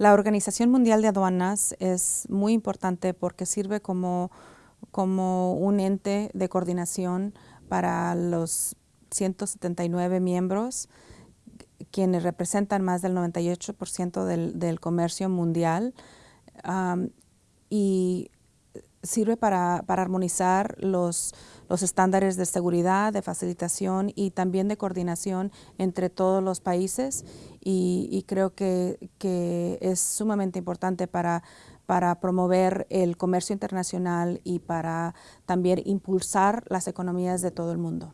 La Organización Mundial de Aduanas es muy importante porque sirve como, como un ente de coordinación para los 179 miembros quienes representan más del 98% del, del, comercio mundial. Y sirve para, para armonizar los, los, estándares de seguridad, de facilitación y también de coordinación entre todos los países y, y creo que, que, es sumamente importante para, para promover el comercio internacional y para también impulsar las economías de todo el mundo.